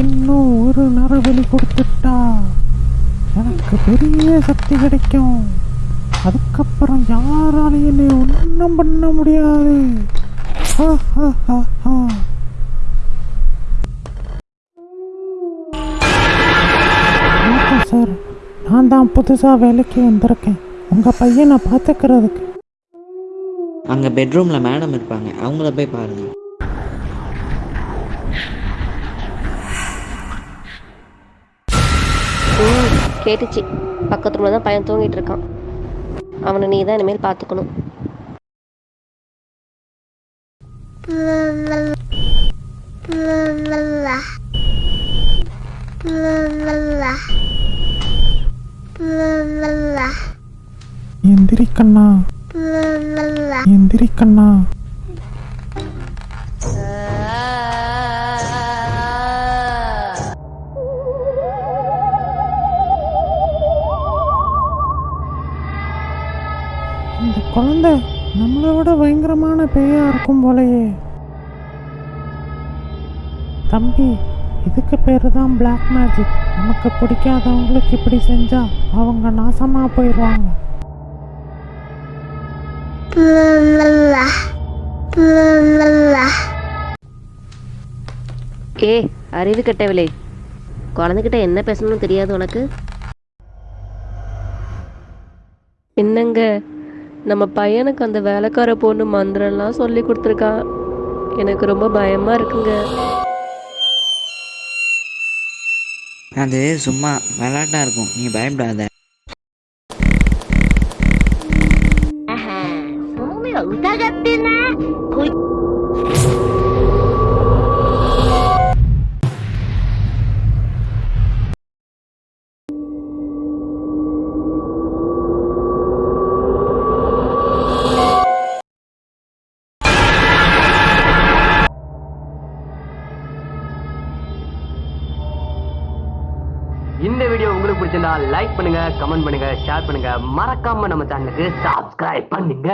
இன்னும் ஒரு நரபலி கொடுத்துட்டா? எனக்கு பெரிய சக்தி கிடைக்கும். அதுக்கப்புறம் யாராலையும் என்னை ஒன்றும் பண்ண முடியாது. ஹா, ஹா, சார். நான் தான் புதுசாக வேலைக்கு வந்திருக்கேன். உங்கள் பையனை பார்த்துக்கிறதுக்கு. அங்கே பெட்ரூமில் மேடம் இருப்பாங்க. அவங்கள போய் பாருங்கள் கேட்டுச்சு. பக்கத்து ரூமில் தான் பையன் தூங்கிட்டு இருக்கான். அவனை நீ தான் இனிமேல் பார்த்துக்கணும். எந்திரிக்கண்ணா எந்திரிக்கண்ணா இந்த குழந்தை நம்மளை விட பயங்கரமான பேயா இருக்கும் போலயே. தம்பி இதுக்கு பேரு தான் பிளாக் மேஜிக் நமக்கு பிடிக்காதவங்களுக்கு இப்படி செஞ்சா அவங்க நாசமா போயிடுவாங்க. ஏ அறிவு கெட்டவில்லை குழந்தைகிட்ட என்ன பேசணும்னு தெரியாது உனக்கு? என்னங்க? நம்ம பையனுக்கு அந்த வேலைக்கார பொண்ணு மந்திரம்லாம் சொல்லி கொடுத்துருக்கா. எனக்கு ரொம்ப பயமா இருக்குங்க. அது சும்மா விளாட்டா இருக்கும். நீ பயப்படாத. そ இந்த வீடியோ உங்களுக்கு பிடிச்சிருந்தா லைக் பண்ணுங்க கமெண்ட் பண்ணுங்க ஷேர் பண்ணுங்க. மறக்காம நம்ம சேனலுக்கு சப்ஸ்கிரைப் பண்ணுங்க.